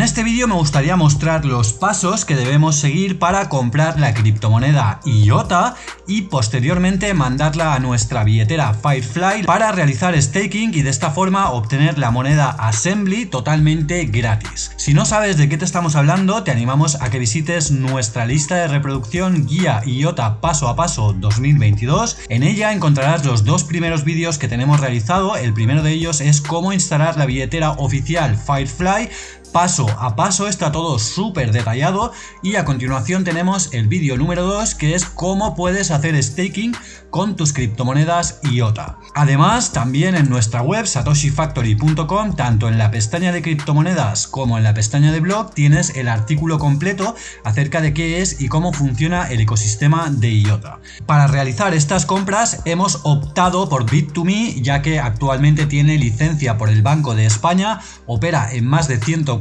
En este vídeo me gustaría mostrar los pasos que debemos seguir para comprar la criptomoneda IOTA y posteriormente mandarla a nuestra billetera Firefly para realizar staking y de esta forma obtener la moneda Assembly totalmente gratis. Si no sabes de qué te estamos hablando, te animamos a que visites nuestra lista de reproducción guía IOTA paso a paso 2022. En ella encontrarás los dos primeros vídeos que tenemos realizado. El primero de ellos es cómo instalar la billetera oficial Firefly paso a paso, está todo súper detallado y a continuación tenemos el vídeo número 2 que es cómo puedes hacer staking con tus criptomonedas IOTA. Además, también en nuestra web satoshifactory.com, tanto en la pestaña de criptomonedas como en la pestaña de blog, tienes el artículo completo acerca de qué es y cómo funciona el ecosistema de IOTA. Para realizar estas compras hemos optado por Bit2Me, ya que actualmente tiene licencia por el Banco de España, opera en más de 140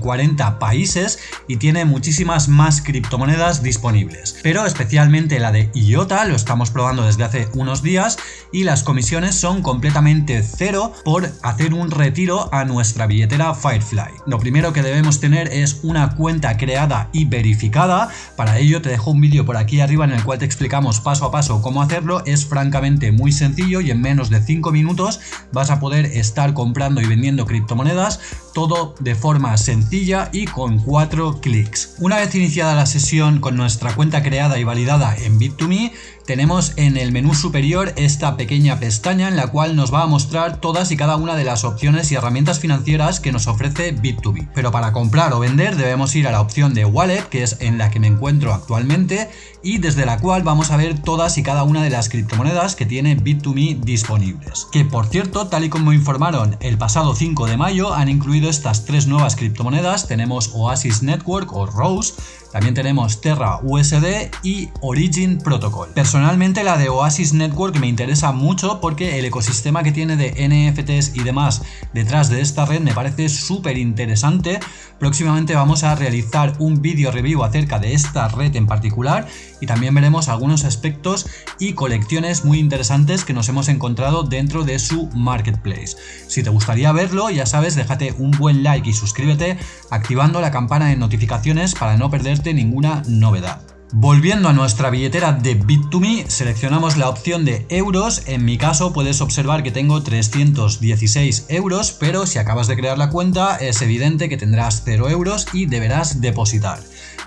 países y tiene muchísimas más criptomonedas disponibles. Pero especialmente la de IOTA lo estamos probando desde hace unos días y las comisiones son completamente cero por hacer un retiro a nuestra billetera Firefly. Lo primero que debemos tener es una cuenta creada y verificada, para ello te dejo un vídeo por aquí arriba en el cual te explicamos paso a paso cómo hacerlo, es francamente muy sencillo y en menos de 5 minutos vas a poder estar comprando y vendiendo criptomonedas, todo de forma sencilla y con 4 clics. Una vez iniciada la sesión con nuestra cuenta creada y validada en Bit2Me, tenemos en el menú superior esta pequeña pestaña en la cual nos va a mostrar todas y cada una de las opciones y herramientas financieras que nos ofrece Bit2B. Pero para comprar o vender debemos ir a la opción de Wallet, que es en la que me encuentro actualmente, y desde la cual vamos a ver todas y cada una de las criptomonedas que tiene Bit2Me disponibles. Que por cierto, tal y como informaron el pasado 5 de mayo, han incluido estas tres nuevas criptomonedas, tenemos Oasis Network o Rose, también tenemos Terra USD y Origin Protocol. Personalmente la de Oasis Network me interesa mucho porque el ecosistema que tiene de NFTs y demás detrás de esta red me parece súper interesante. Próximamente vamos a realizar un vídeo review acerca de esta red en particular y también veremos algunos aspectos y colecciones muy interesantes que nos hemos encontrado dentro de su marketplace. Si te gustaría verlo, ya sabes, déjate un buen like y suscríbete activando la campana de notificaciones para no perder ninguna novedad. Volviendo a nuestra billetera de Bit2Me, seleccionamos la opción de euros, en mi caso puedes observar que tengo 316 euros, pero si acabas de crear la cuenta es evidente que tendrás 0 euros y deberás depositar.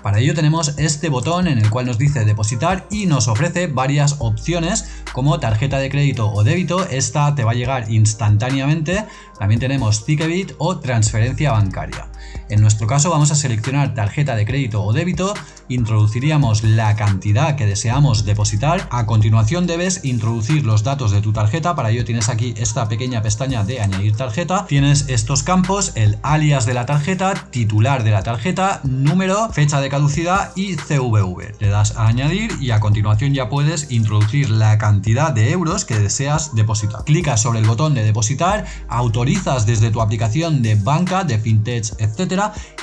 Para ello tenemos este botón en el cual nos dice depositar y nos ofrece varias opciones como tarjeta de crédito o débito, esta te va a llegar instantáneamente, también tenemos Ticketbit o transferencia bancaria. En nuestro caso vamos a seleccionar tarjeta de crédito o débito, introduciríamos la cantidad que deseamos depositar, a continuación debes introducir los datos de tu tarjeta, para ello tienes aquí esta pequeña pestaña de añadir tarjeta, tienes estos campos, el alias de la tarjeta, titular de la tarjeta, número, fecha de caducidad y CVV. Le das a añadir y a continuación ya puedes introducir la cantidad de euros que deseas depositar. Clicas sobre el botón de depositar, autorizas desde tu aplicación de banca, de fintech, etc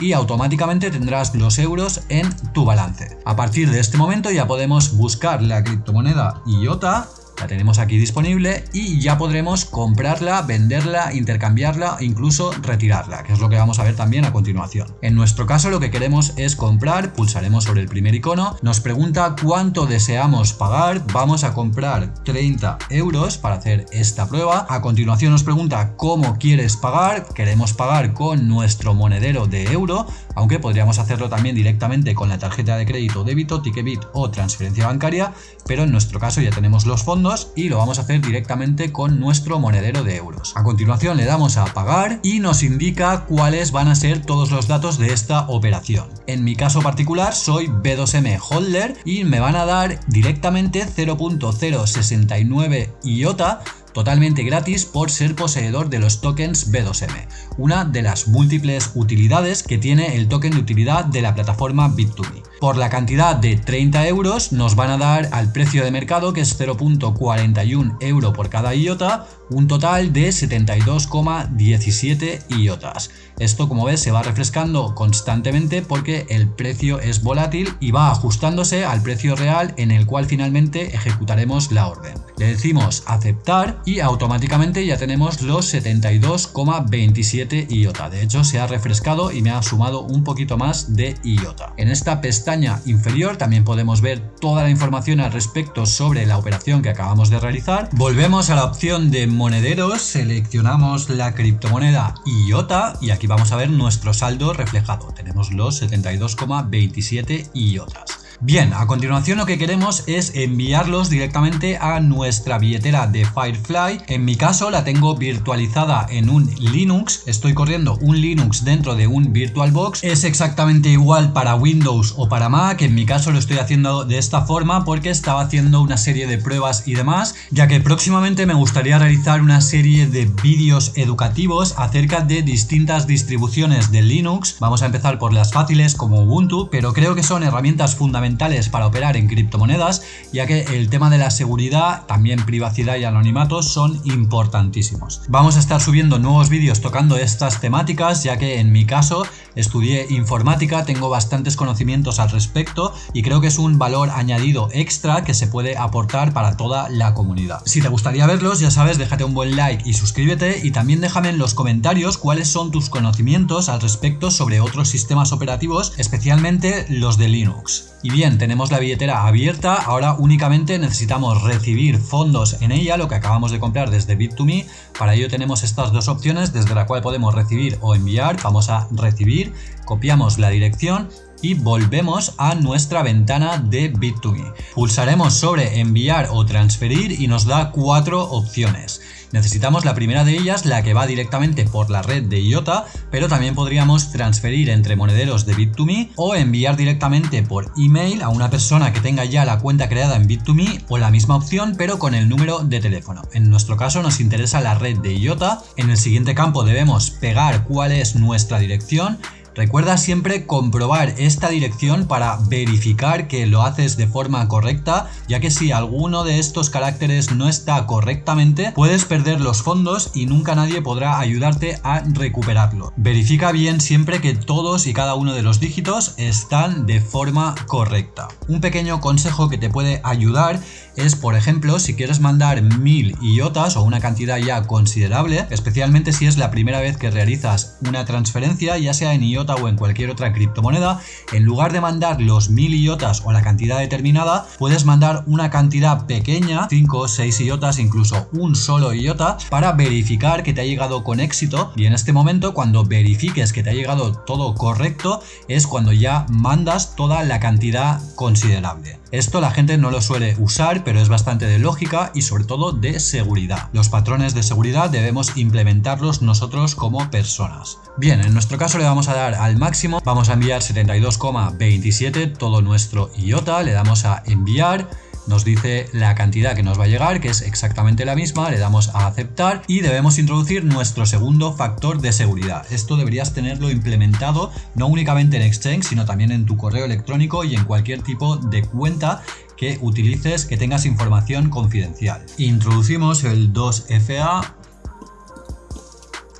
y automáticamente tendrás los euros en tu balance. A partir de este momento ya podemos buscar la criptomoneda IOTA la tenemos aquí disponible y ya podremos comprarla, venderla, intercambiarla e incluso retirarla, que es lo que vamos a ver también a continuación. En nuestro caso lo que queremos es comprar, pulsaremos sobre el primer icono, nos pregunta cuánto deseamos pagar, vamos a comprar 30 euros para hacer esta prueba, a continuación nos pregunta cómo quieres pagar, queremos pagar con nuestro monedero de euro, aunque podríamos hacerlo también directamente con la tarjeta de crédito, débito, Ticketbit o transferencia bancaria, pero en nuestro caso ya tenemos los fondos y lo vamos a hacer directamente con nuestro monedero de euros. A continuación le damos a pagar y nos indica cuáles van a ser todos los datos de esta operación. En mi caso particular soy B2M Holder y me van a dar directamente 0.069 IOTA totalmente gratis por ser poseedor de los tokens B2M, una de las múltiples utilidades que tiene el token de utilidad de la plataforma Bit2Me. Por la cantidad de 30 euros nos van a dar al precio de mercado que es 0.41 euro por cada IOTA un total de 72,17 IOTAS. Esto como ves se va refrescando constantemente porque el precio es volátil y va ajustándose al precio real en el cual finalmente ejecutaremos la orden. Le decimos aceptar y automáticamente ya tenemos los 72,27 IOTA. De hecho se ha refrescado y me ha sumado un poquito más de IOTA. En esta pestaña inferior también podemos ver toda la información al respecto sobre la operación que acabamos de realizar. Volvemos a la opción de monederos, seleccionamos la criptomoneda IOTA y aquí vamos a ver nuestro saldo reflejado. Tenemos los 72,27 IOTAS. Bien, a continuación lo que queremos es enviarlos directamente a nuestra billetera de Firefly. En mi caso la tengo virtualizada en un Linux. Estoy corriendo un Linux dentro de un VirtualBox. Es exactamente igual para Windows o para Mac. En mi caso lo estoy haciendo de esta forma porque estaba haciendo una serie de pruebas y demás, ya que próximamente me gustaría realizar una serie de vídeos educativos acerca de distintas distribuciones de Linux. Vamos a empezar por las fáciles como Ubuntu, pero creo que son herramientas fundamentales para operar en criptomonedas, ya que el tema de la seguridad, también privacidad y anonimato son importantísimos. Vamos a estar subiendo nuevos vídeos tocando estas temáticas, ya que en mi caso estudié informática, tengo bastantes conocimientos al respecto y creo que es un valor añadido extra que se puede aportar para toda la comunidad. Si te gustaría verlos, ya sabes, déjate un buen like y suscríbete y también déjame en los comentarios cuáles son tus conocimientos al respecto sobre otros sistemas operativos, especialmente los de Linux. Y bien, tenemos la billetera abierta, ahora únicamente necesitamos recibir fondos en ella, lo que acabamos de comprar desde Bit2Me. Para ello tenemos estas dos opciones desde la cual podemos recibir o enviar. Vamos a recibir, copiamos la dirección y volvemos a nuestra ventana de Bit2Me. Pulsaremos sobre enviar o transferir y nos da cuatro opciones. Necesitamos la primera de ellas, la que va directamente por la red de IOTA, pero también podríamos transferir entre monederos de Bit2Me o enviar directamente por email a una persona que tenga ya la cuenta creada en Bit2Me o la misma opción pero con el número de teléfono. En nuestro caso nos interesa la red de IOTA. En el siguiente campo debemos pegar cuál es nuestra dirección Recuerda siempre comprobar esta dirección para verificar que lo haces de forma correcta, ya que si alguno de estos caracteres no está correctamente, puedes perder los fondos y nunca nadie podrá ayudarte a recuperarlo. Verifica bien siempre que todos y cada uno de los dígitos están de forma correcta. Un pequeño consejo que te puede ayudar es, por ejemplo, si quieres mandar mil IOTAS o una cantidad ya considerable, especialmente si es la primera vez que realizas una transferencia, ya sea en IOTA o en cualquier otra criptomoneda, en lugar de mandar los mil IOTAS o la cantidad determinada, puedes mandar una cantidad pequeña, 5 o 6 IOTAS, incluso un solo IOTA, para verificar que te ha llegado con éxito y en este momento cuando verifiques que te ha llegado todo correcto es cuando ya mandas toda la cantidad considerable. Esto la gente no lo suele usar, pero es bastante de lógica y sobre todo de seguridad. Los patrones de seguridad debemos implementarlos nosotros como personas. Bien, en nuestro caso le vamos a dar al máximo, vamos a enviar 72,27 todo nuestro IOTA, le damos a enviar nos dice la cantidad que nos va a llegar, que es exactamente la misma, le damos a aceptar y debemos introducir nuestro segundo factor de seguridad. Esto deberías tenerlo implementado no únicamente en Exchange, sino también en tu correo electrónico y en cualquier tipo de cuenta que utilices que tengas información confidencial. Introducimos el 2FA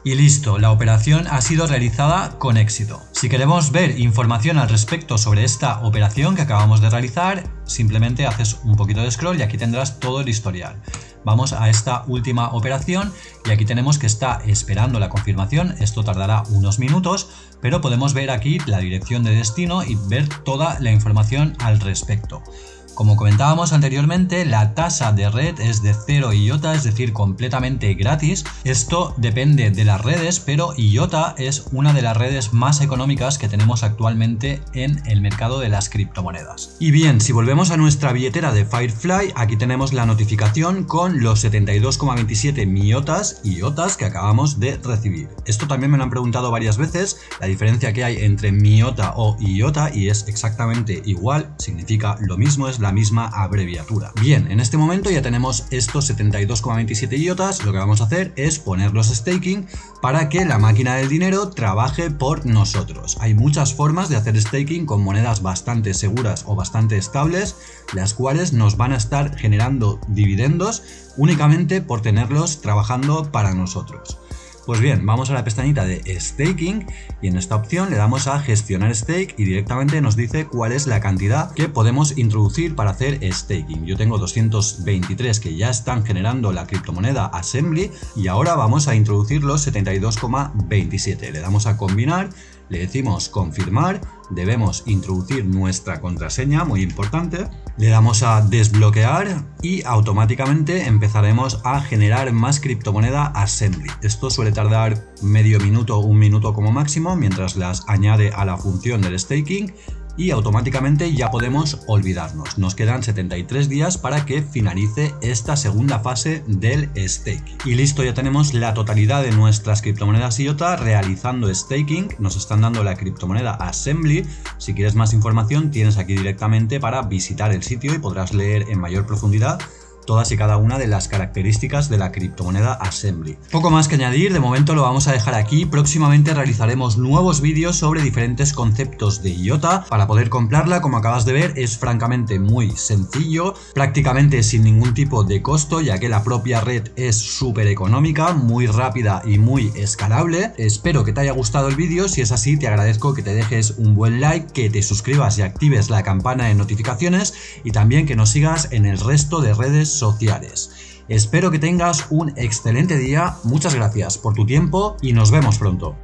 y listo, la operación ha sido realizada con éxito. Si queremos ver información al respecto sobre esta operación que acabamos de realizar, simplemente haces un poquito de scroll y aquí tendrás todo el historial. Vamos a esta última operación y aquí tenemos que está esperando la confirmación, esto tardará unos minutos, pero podemos ver aquí la dirección de destino y ver toda la información al respecto. Como comentábamos anteriormente, la tasa de red es de 0 IOTA, es decir, completamente gratis. Esto depende de las redes, pero IOTA es una de las redes más económicas que tenemos actualmente en el mercado de las criptomonedas. Y bien, si volvemos a nuestra billetera de Firefly, aquí tenemos la notificación con los 72,27 miotas IOTAs que acabamos de recibir. Esto también me lo han preguntado varias veces, la diferencia que hay entre miota o IOTA y es exactamente igual, significa lo mismo, es la misma abreviatura. Bien, en este momento ya tenemos estos 72,27 IOTAs, lo que vamos a hacer es ponerlos staking para que la máquina del dinero trabaje por nosotros. Hay muchas formas de hacer staking con monedas bastante seguras o bastante estables, las cuales nos van a estar generando dividendos únicamente por tenerlos trabajando para nosotros. Pues bien, vamos a la pestañita de staking y en esta opción le damos a gestionar stake y directamente nos dice cuál es la cantidad que podemos introducir para hacer staking. Yo tengo 223 que ya están generando la criptomoneda Assembly y ahora vamos a introducir los 72,27. Le damos a combinar le decimos confirmar, debemos introducir nuestra contraseña, muy importante, le damos a desbloquear y automáticamente empezaremos a generar más criptomoneda Assembly. Esto suele tardar medio minuto, un minuto como máximo, mientras las añade a la función del staking y automáticamente ya podemos olvidarnos. Nos quedan 73 días para que finalice esta segunda fase del staking. Y listo, ya tenemos la totalidad de nuestras criptomonedas IOTA realizando staking. Nos están dando la criptomoneda Assembly. Si quieres más información tienes aquí directamente para visitar el sitio y podrás leer en mayor profundidad todas y cada una de las características de la criptomoneda Assembly. Poco más que añadir, de momento lo vamos a dejar aquí, próximamente realizaremos nuevos vídeos sobre diferentes conceptos de IOTA, para poder comprarla como acabas de ver es francamente muy sencillo, prácticamente sin ningún tipo de costo ya que la propia red es súper económica, muy rápida y muy escalable, espero que te haya gustado el vídeo, si es así te agradezco que te dejes un buen like, que te suscribas y actives la campana de notificaciones y también que nos sigas en el resto de sociales. Espero que tengas un excelente día, muchas gracias por tu tiempo y nos vemos pronto.